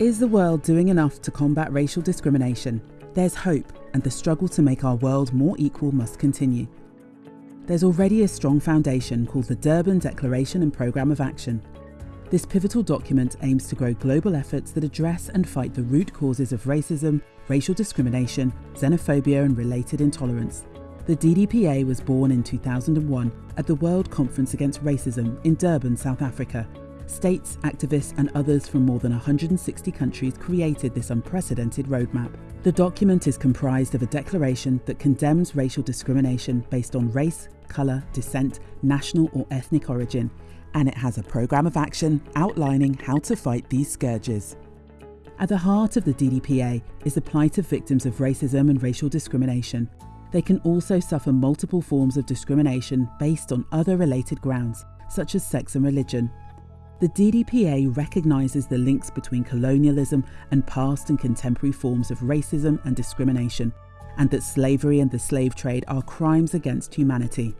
Is the world doing enough to combat racial discrimination? There's hope, and the struggle to make our world more equal must continue. There's already a strong foundation called the Durban Declaration and Programme of Action. This pivotal document aims to grow global efforts that address and fight the root causes of racism, racial discrimination, xenophobia, and related intolerance. The DDPA was born in 2001 at the World Conference Against Racism in Durban, South Africa, States, activists, and others from more than 160 countries created this unprecedented roadmap. The document is comprised of a declaration that condemns racial discrimination based on race, colour, descent, national or ethnic origin, and it has a programme of action outlining how to fight these scourges. At the heart of the DDPA is the plight of victims of racism and racial discrimination. They can also suffer multiple forms of discrimination based on other related grounds, such as sex and religion, the DDPA recognises the links between colonialism and past and contemporary forms of racism and discrimination, and that slavery and the slave trade are crimes against humanity.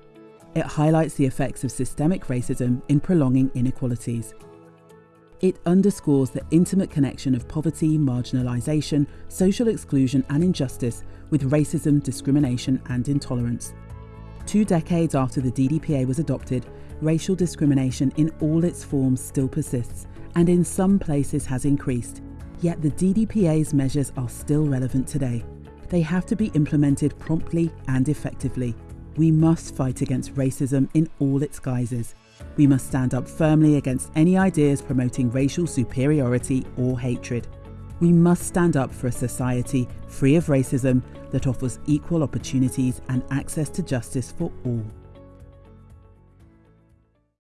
It highlights the effects of systemic racism in prolonging inequalities. It underscores the intimate connection of poverty, marginalisation, social exclusion, and injustice with racism, discrimination, and intolerance. Two decades after the DDPA was adopted, racial discrimination in all its forms still persists and in some places has increased. Yet the DDPA's measures are still relevant today. They have to be implemented promptly and effectively. We must fight against racism in all its guises. We must stand up firmly against any ideas promoting racial superiority or hatred. We must stand up for a society free of racism that offers equal opportunities and access to justice for all.